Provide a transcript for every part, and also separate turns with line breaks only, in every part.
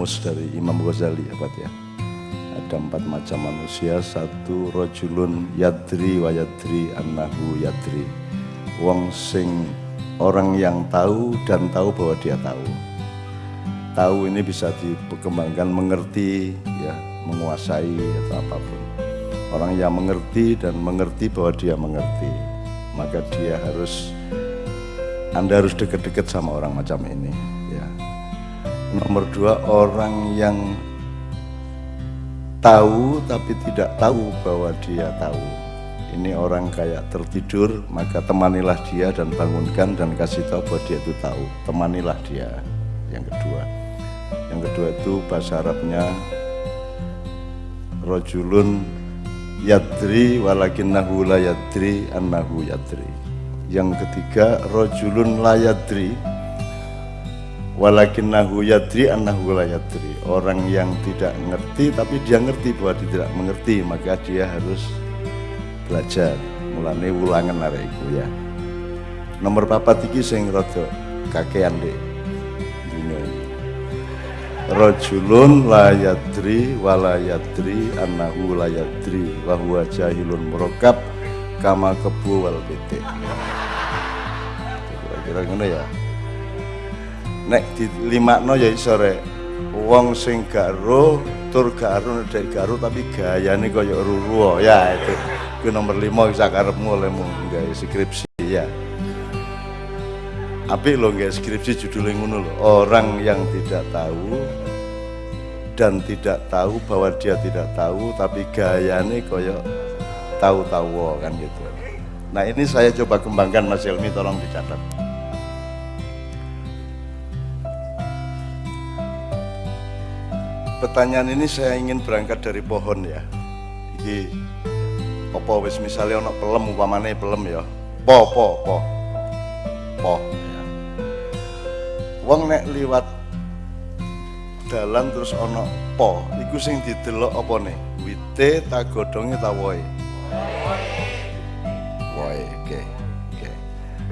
rumus dari Imam Ghazali ya Pak ya. Ada empat macam manusia. Satu rojulun yadri wa yadri annahu yadri. Wong sing orang yang tahu dan tahu bahwa dia tahu. Tahu ini bisa dikembangkan mengerti ya menguasai atau apa pun. Orang yang mengerti dan mengerti bahwa dia mengerti maka dia harus anda harus dekat-dekat sama orang macam ini nomor dua orang yang tahu tapi tidak tahu bahwa dia tahu. Ini orang kayak tertidur maka temanilah dia dan bangunkan dan kasih tahu bahwa dia itu tahu. Temanilah dia. Yang kedua. Yang kedua itu bahasa Arabnya rojulun yadri walakinnahu la yadri annahu yadri. Yang ketiga rojulun la yadri walakinnahu yadri annahu la yadri. Orang yang tidak ngerti tapi dia ngerti bahwa dia tidak mengerti maka dia harus belajar. Mulane ulangan arek ya. Nomor papat iki sing rada kakean dek iki rajulun la yadri wala yadri annahu la yadri wa huwa jahilun murakkab kama kebu wal bete kira-kira ngono ya nek di lima no ya sore wong sing gak ro tur gak ro nek gak ro tapi gayane kaya ruruo ya itu. Itu nomor lima bisa karepmu olehmu nggak skripsi ya. Apik lo nggak skripsi judulnya ngono lo orang yang tidak tahu dan tidak tahu bahwa dia tidak tahu tapi gayane kaya tahu-tahu kan gitu. Nah ini saya coba kembangkan Mas Helmi tolong dicatat pertanyaan ini saya ingin berangkat dari pohon ya. Iki apa wis misalnya ono pelem umpamane pelem ya? Po po po. Po. Ya. wong nek liwat dalan terus ono po iku sing didelok apa nih? Wite tak godhonge ta woe? Woe. Oke oke.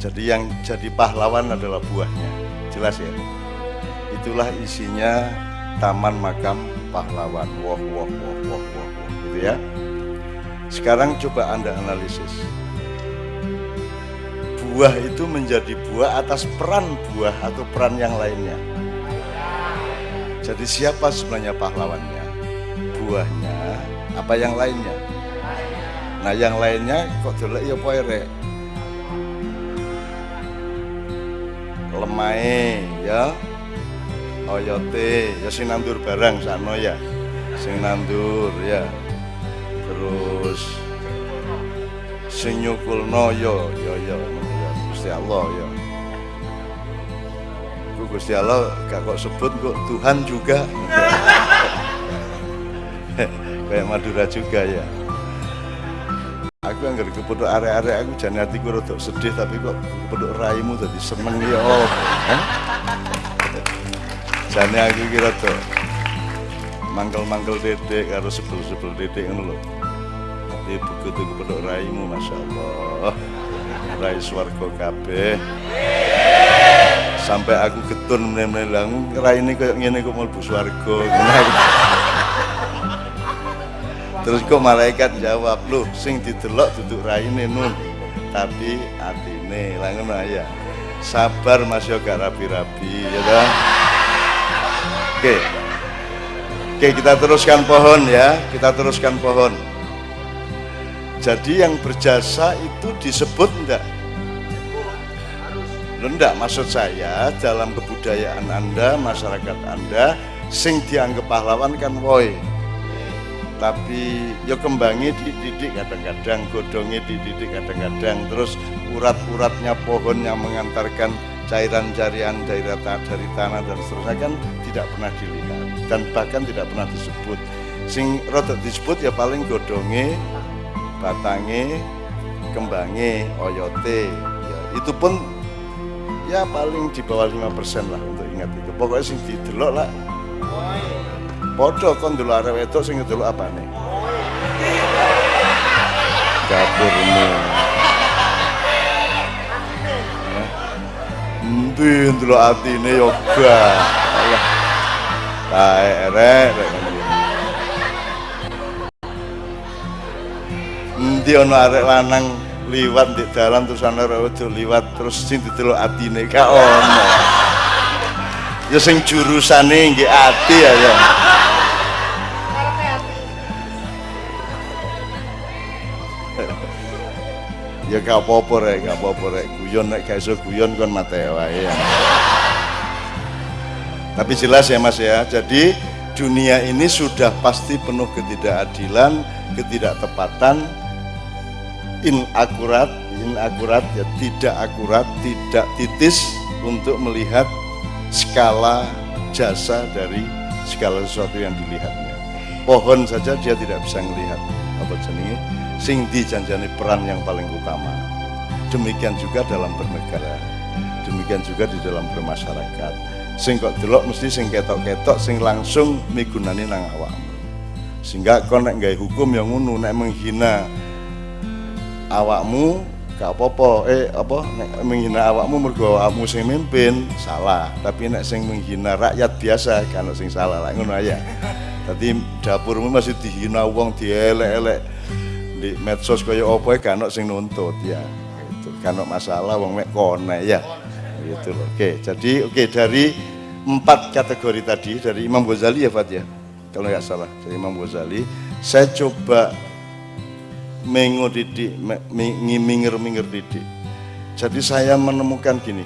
Jadi yang jadi pahlawan adalah buahnya. Jelas ya? Itulah isinya taman makam pahlawan. Wah wah wah wah wah gitu ya. Sekarang coba anda analisis. Buah itu menjadi buah atas peran buah atau peran yang lainnya? Jadi siapa sebenarnya pahlawannya? Buahnya apa yang lainnya? Nah yang lainnya kok dulu ya poere lemai ya oyote ya sing nandur barang sano ya. Sing nandur ya. Terus sing nyukulno yo yo yo ya. Gusti Allah ya. Ku Gusti Allah gak kok sebut kok Tuhan juga. Kayak Madura juga ya. Aku anggar kepeduk area-area aku jangan hatiku rada sedih tapi kok kepeduk raimu tadi seneng ya Allah jane aku kira tuh mangkel-mangkel dedek karo sebel-sebel dedek ngono lho. Tapi begitu kepedok raimu Masya Allah rai swarga kabeh. Sampai aku getun meneh-meneh ini kayak ngene kok mlebu swarga? Terus kok malaikat jawab loh sing didelok duduk raine nun. Tapi atine. Lah ngono ya sabar Mas yo rapi-rapi ya kan Oke. Oke, kita teruskan pohon ya. Kita teruskan pohon. Jadi yang berjasa itu disebut enggak? Enggak, maksud saya dalam kebudayaan Anda, masyarakat Anda sing dianggap pahlawan kan woi. Tapi yo kembangi dididik kadang-kadang, godongnya dididik kadang-kadang, terus urat-uratnya pohon yang mengantarkan cairan carian dari dari tanah dan seterusnya kan tidak pernah dilihat dan bahkan tidak pernah disebut. Sing rotok disebut ya paling godonge batange kembange oyote. Ya, itu pun ya paling di bawah 5% lah untuk ingat itu. Pokoknya sing didelok lah. Podo kon dulu arah wedok sing ngedelok apa nih dapurmu Endi ndelok atine yoga. Allah. Baik, rek, rek. Endi ana arek lanang liwat di dalan terus ana arek liwat terus sing didelok atine gak ono. Ya sing jurusane nggih ati ya. ya. Gak apa-apa rek, gak apa-apa rek. Guyon nek gak iso guyon kon mate wae ya. Tapi jelas ya Mas ya. Jadi dunia ini sudah pasti penuh ketidakadilan, ketidaktepatan, inakurat, inakurat ya tidak akurat, tidak titis untuk melihat skala jasa dari segala sesuatu yang dilihatnya. Pohon saja dia tidak bisa melihat apa jenenge sing dijanjani peran yang paling utama. Demikian juga dalam bernegara. Demikian juga di dalam bermasyarakat. Sing kok delok mesti sing ketok-ketok sing langsung migunani nang awakmu. Sehingga kau nek gawe hukum yang ngono nek menghina awakmu gak apa-apa eh apa nek menghina awakmu mergo awakmu sing mimpin salah tapi nek sing menghina rakyat biasa kan sing salah lah ngono aja tadi dapurmu masih dihina wong dielek-elek di medsos kaya apa kan sing nuntut ya. Itu kan masalah wong mek kone ya. Gitu loh. Oke jadi oke dari empat kategori tadi dari Imam Ghazali ya Fat ya? Kalau nggak salah dari Imam Ghazali. Saya coba mengo didik minggir-minggir didik. Jadi saya menemukan gini.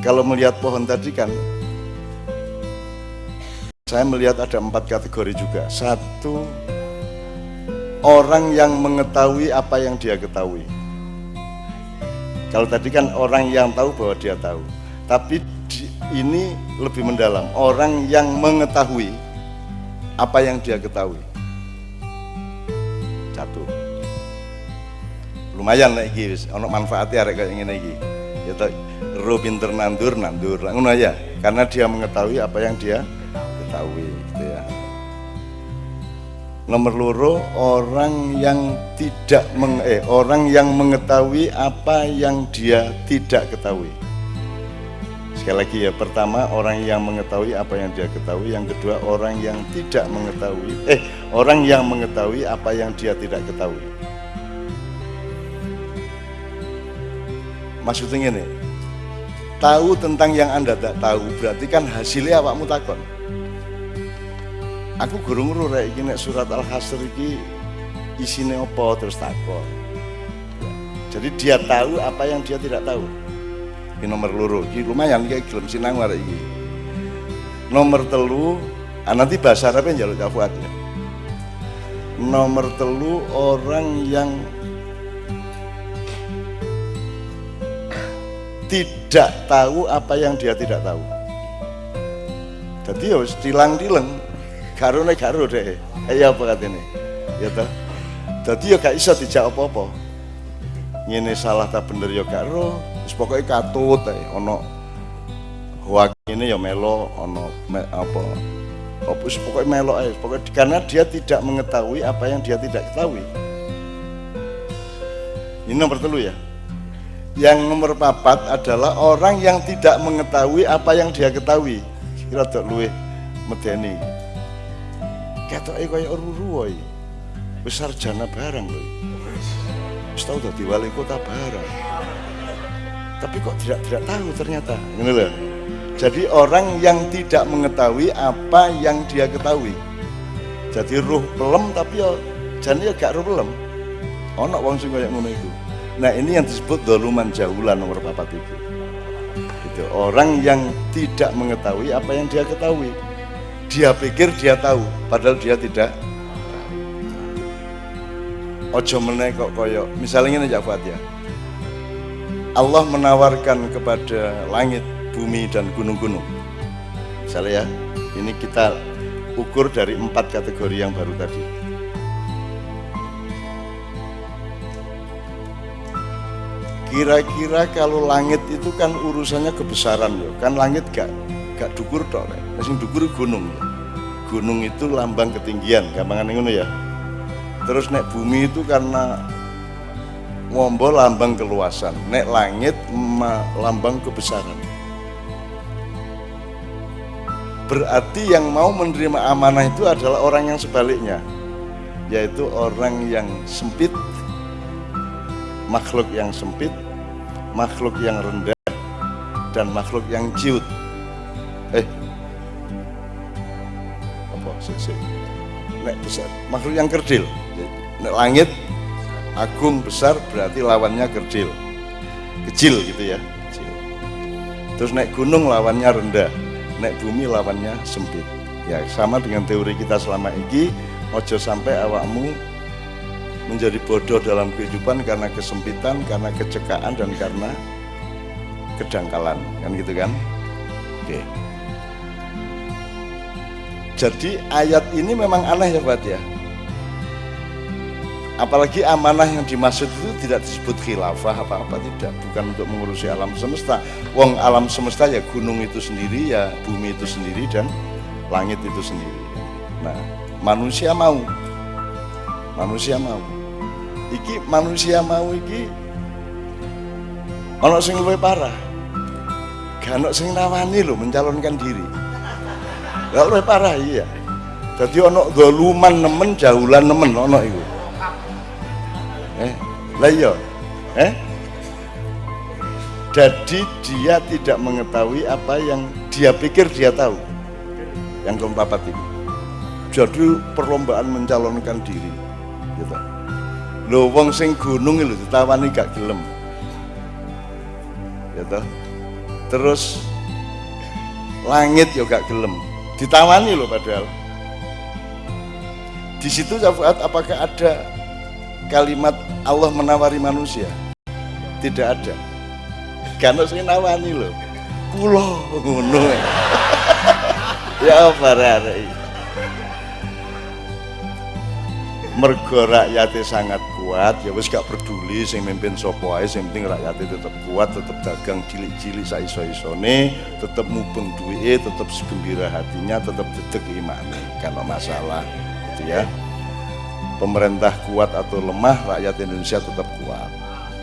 Kalau melihat pohon tadi kan saya melihat ada empat kategori juga. Satu orang yang mengetahui apa yang dia ketahui. Kalau tadi kan orang yang tahu bahwa dia tahu, tapi ini lebih mendalam. Orang yang mengetahui apa yang dia ketahui. Satu. Lumayan lagi, ono manfaatnya arek kayak ngene iki. Ya toh, ro pinter nandur nandur. Aja, karena dia mengetahui apa yang dia ketahui gitu ya nomor loro orang yang tidak meng, eh, orang yang mengetahui apa yang dia tidak ketahui. Sekali lagi ya pertama orang yang mengetahui apa yang dia ketahui. Yang kedua orang yang tidak mengetahui eh orang yang mengetahui apa yang dia tidak ketahui. Maksudnya ini tahu tentang yang anda tidak tahu berarti kan hasilnya awakmu takon aku gurung nguru rek iki surat al-hasr iki isine apa terus takon jadi dia tahu apa yang dia tidak tahu. Ini nomor loro ini lumayan kayak gelem sinang warek iki. Nomor telu ah, nanti bahasa Arab yang jalur kafuat ya. Nomor telu orang yang tidak tahu apa yang dia tidak tahu. Jadi ya tilang-tilang garone garo deh. Ya apa katanya ya toh. Jadi ya gak bisa dijak apa-apa. Ini salah tak bener ya garo terus pokoknya katut eh. ono hoak ini ya melo ono me, apa? Apa pokoknya melo eh. pokoknya karena dia tidak mengetahui apa yang dia tidak ketahui. Ini nomor telu ya. Yang nomor papat adalah orang yang tidak mengetahui apa yang dia ketahui. Kira tak luwe medeni ketoke kaya ruruh besar jana barang loh wis tau dadi wali kota barang. Tapi kok tidak tidak tahu ternyata ini loh jadi orang yang tidak mengetahui apa yang dia ketahui. Jadi ruh pelem tapi ya jane ya gak ruh pelem. Ono wong sing kaya ngono iku. Nah ini yang disebut doluman jahulan nomor papat itu gitu. orang yang tidak mengetahui apa yang dia ketahui dia pikir dia tahu padahal dia tidak ojo meneh kok koyo misalnya ini Jafat ya. Allah menawarkan kepada langit bumi dan gunung-gunung. Misalnya ya ini kita ukur dari empat kategori yang baru tadi. Kira-kira kalau langit itu kan urusannya kebesaran ya. Kan langit gak gak dukur tok sing dukur gunung. Gunung itu lambang ketinggian gampangan ngono ya. Terus nek bumi itu karena ngombo lambang keluasan nek langit lambang kebesaran. Berarti yang mau menerima amanah itu adalah orang yang sebaliknya yaitu orang yang sempit makhluk yang sempit makhluk yang rendah dan makhluk yang ciut nek besar makhluk yang kerdil nek langit agung besar berarti lawannya kerdil kecil gitu ya kecil. terus naik gunung lawannya rendah naik bumi lawannya sempit ya sama dengan teori kita selama ini ojo sampai awakmu menjadi bodoh dalam kehidupan karena kesempitan, karena kecekaan dan karena kedangkalan, kan gitu kan? Oke. Jadi ayat ini memang aneh ya Pak ya. Apalagi amanah yang dimaksud itu tidak disebut khilafah apa-apa tidak, bukan untuk mengurusi alam semesta. Wong alam semesta ya gunung itu sendiri, ya bumi itu sendiri dan langit itu sendiri. Nah, manusia mau, manusia mau. Iki manusia mau iki ono sing luwih parah. Gak sing nawani lho mencalonkan diri. Gak luwih parah iya. Jadi ono doluman nemen jahulan nemen ono iku. Eh, lah iya. Eh? Jadi dia tidak mengetahui apa yang dia pikir dia tahu. Yang keempat itu. Jadi perlombaan mencalonkan diri. Gitu. Lo wong sing gunung lho ditawani gak gelem. Gitu. Terus langit gak gelem. Ditawani loh padahal. Di situ apakah ada kalimat Allah menawari manusia? Tidak ada. Karena saya nawani loh kulo ngono. Ya apa rare mergo rakyatnya sangat kuat ya wis gak peduli sing mimpin sapa ae sing penting rakyatnya tetap kuat tetap dagang cilik-cilik saiso-isone tetap mubeng duwe tetap segembira hatinya tetap dedek imane kalau masalah gitu ya. Pemerintah kuat atau lemah rakyat Indonesia tetap kuat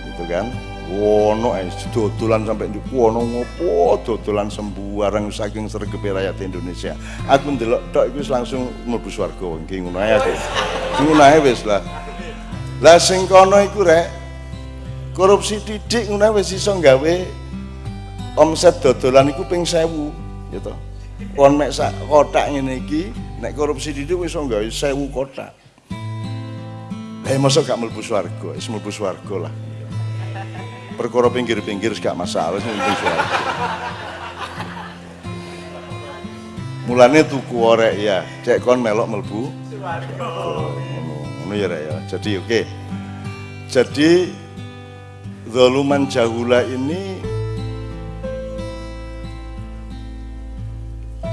gitu kan? Wono eh dodolan sampai di wono ngopo? Dodolan sembuarang saking sergepe rakyat Indonesia. Aku ndelok tok iku langsung mlebu swarga wong ki ngono ae aku ngono ae wis lah lah sing kono iku rek korupsi didik ngono wis iso gawe omset dodolan iku ping 1000 gitu kon mek sak kotak ngene iki nek korupsi didik wis iso gawe 1000 kotak Eh masa gak mlebu swarga, wis mlebu swarga lah. Perkara pinggir-pinggir gak masalah wis mlebu swarga. Mulane tuku orek ya, cek kon melok mlebu swarga. Ya ya. Jadi oke. Okay. Jadi zaluman jahula ini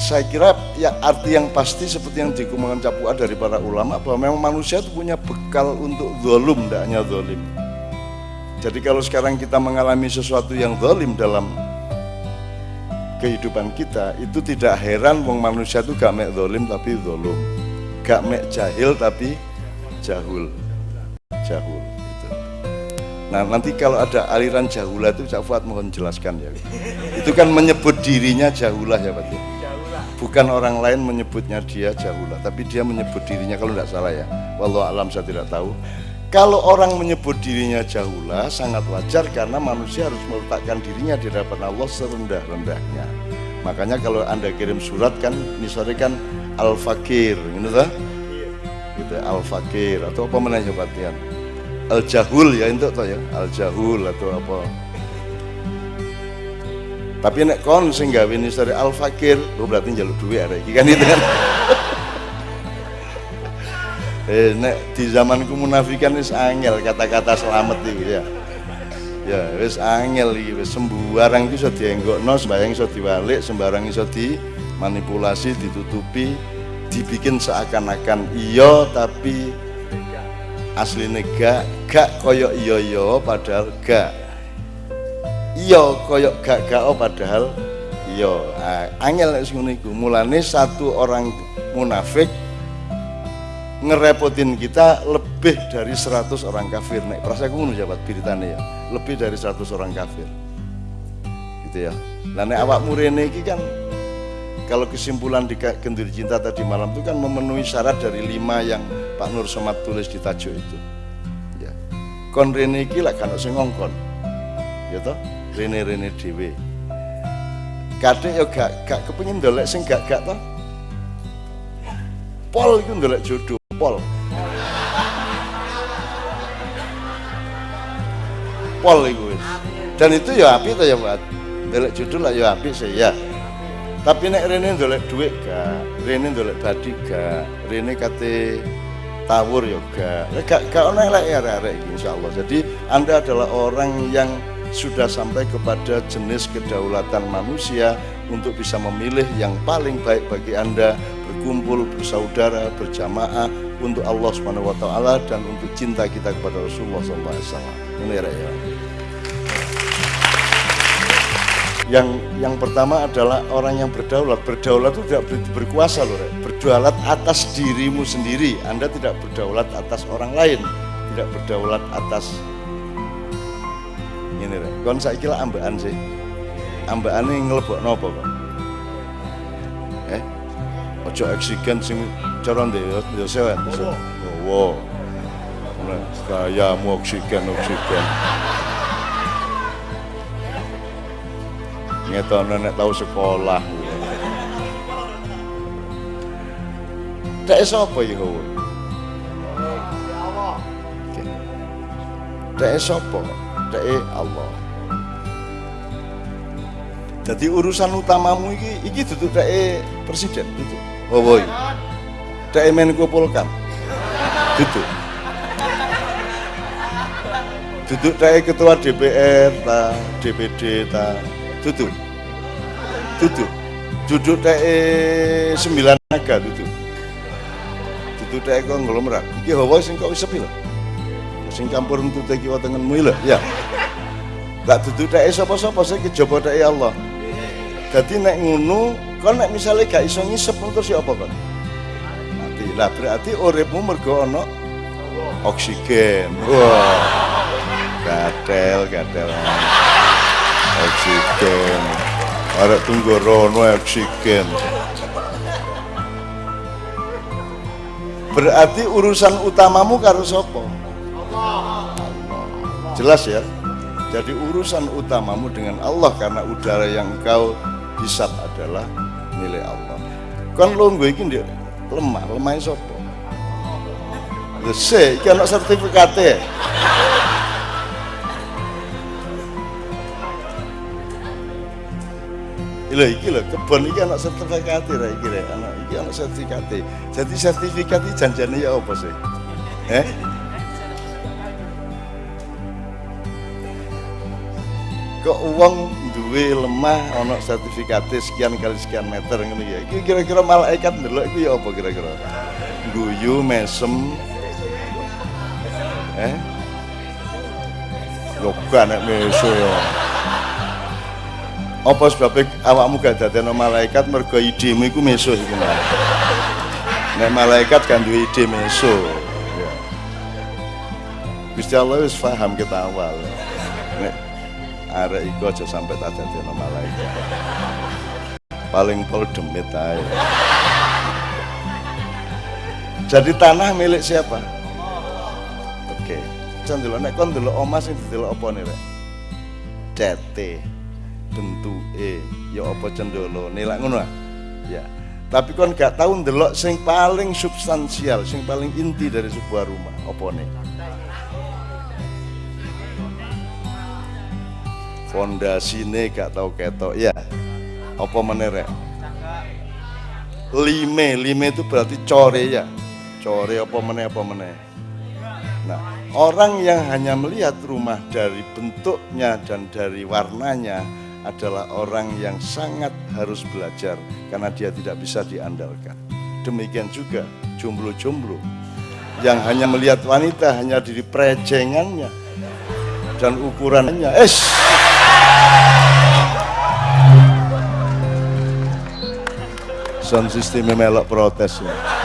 saya kira ya arti yang pasti seperti yang dikemukakan Capua dari para ulama bahwa memang manusia itu punya bekal untuk zolum, tidak hanya zolim. Jadi kalau sekarang kita mengalami sesuatu yang zolim dalam kehidupan kita, itu tidak heran wong manusia itu gak mek zolim tapi zolum. Gak mek jahil tapi jahul. Jahul. Gitu. Nah nanti kalau ada aliran jahulah itu Cak Fuad mohon jelaskan ya. Itu kan menyebut dirinya jahulah ya Pak. Bukan orang lain menyebutnya dia jahulah tapi dia menyebut dirinya kalau tidak salah ya walau alam saya tidak tahu kalau orang menyebut dirinya jahulah sangat wajar karena manusia harus meletakkan dirinya di hadapan Allah serendah-rendahnya makanya kalau anda kirim surat kan misalnya kan al-fakir gitu gitu al-fakir atau apa mana jabatian al-jahul ya itu ya? Al-jahul atau apa? Tapi nek kon sing gawe nisari al fakir lu berarti jaluk duit ada iki kan itu kan? Eh nek di zamanku munafikan wis angel kata-kata selamat iki ya. Ya wis angel iki wis sembarang iso dienggokno sembarang iso diwalik sembarang iso manipulasi ditutupi dibikin seakan-akan iya tapi asli gak gak koyok iya iya padahal gak. Iya koyok gak gak oh padahal iya. Nah, angel nek mulane satu orang munafik ngerepotin kita lebih dari 100 orang kafir. Nek perasa aku ngono jabat beritane ya. Lebih dari 100 orang kafir. Gitu ya. Lah nek awakmu rene iki kan kalau kesimpulan di Kendir Cinta tadi malam itu kan memenuhi syarat dari lima yang Pak Nur Somad tulis di tajuk itu. Ya. Kon rene iki lak kan sing ngongkon. Ya toh? Rene rene dhewe. Kadek ya gak gak kepengin ndolek sing gak gak toh? Pol itu ndolek jodoh pol. Pol itu dan itu ya api tuh ya buat ndolek jodoh lah ya api sih ya tapi nek rene ndolek duit gak rene ndolek badi gak rene kate tawur ya gak gak gak ono elek ya arek insyaallah jadi anda adalah orang yang sudah sampai kepada jenis kedaulatan manusia untuk bisa memilih yang paling baik bagi Anda berkumpul bersaudara berjamaah untuk Allah Subhanahu wa taala dan untuk cinta kita kepada Rasulullah SAW. Ini ya. Yang yang pertama adalah orang yang berdaulat. Berdaulat itu tidak berkuasa loh, berdaulat atas dirimu sendiri. Anda tidak berdaulat atas orang lain, tidak berdaulat atas ini rek. Kon saiki lah ambaan sih. Ambaan ini ngelebok nopo kok eh? Ojo oksigen sing cara ndek yo sewen wow gayamu oksigen oksigen ngetono nek tahu sekolah Dek sapa iki kowe? Dek sapa? Dek Allah. Jadi urusan utamamu iki iki duduk dek presiden duduk. Oh boy. Dek Menko Polkam. Duduk. Duduk dek ketua DPR ta, DPD ta, duduk. Duduk. Duduk dek sembilan naga duduk. Duduk dek konglomerat. Iki hawa sing kok sepi lho sing campur untuk teki watenganmu lho ya gak duduk dek sapa-sapa sing kejaba dek Allah jadi nek ngono kon nek misalnya gak iso ngisep terus ya kon mati lah berarti uripmu mergo ana oksigen wah gatel gatel oksigen. Arek tunggu rono oksigen. Berarti urusan utamamu karo sapa? Jelas ya. Jadi urusan utamamu dengan Allah karena udara yang engkau hisap adalah milik Allah. Kan lo gue ini lemah lemah sopo lho se iki ana sertifikate Lho iki lho kebon iki ana sertifikat ra iki rek ana iki ana sertifikat. Jadi sertifikat iki janjane ya apa sih? Eh? kok uang duwe lemah ono sertifikat sekian kali sekian meter ngono ya iki kira-kira malaikat ndelok iku ya apa kira-kira guyu mesem eh yoga nek meso ya apa sebabnya awakmu gak dadekno malaikat mergo idemu iku meso iku nek malaikat kan duwe ide meso ya. Gusti Allah wis paham kita awal. Nek arek iku aja sampai tak dadekno malaikat. Paling pol demit ae. Jadi tanah milik siapa? Oke. Okay. dulu nek kon delok omah sing didelok apa nih rek? Dete bentuke ya apa cendolo? Nilak ngono ah? ya. Tapi kon gak tahu ndelok sing paling substansial sing paling inti dari sebuah rumah. Apa nih? Fondasine gak tau ketok. Ya. Apa menerek lime. Lime itu berarti core ya core apa meneh apa meneh? Nah orang yang hanya melihat rumah dari bentuknya dan dari warnanya adalah orang yang sangat harus belajar karena dia tidak bisa diandalkan. Demikian juga jomblo-jomblo yang hanya melihat wanita hanya dari prejengannya dan ukurannya. Es sound system melok protes. ya.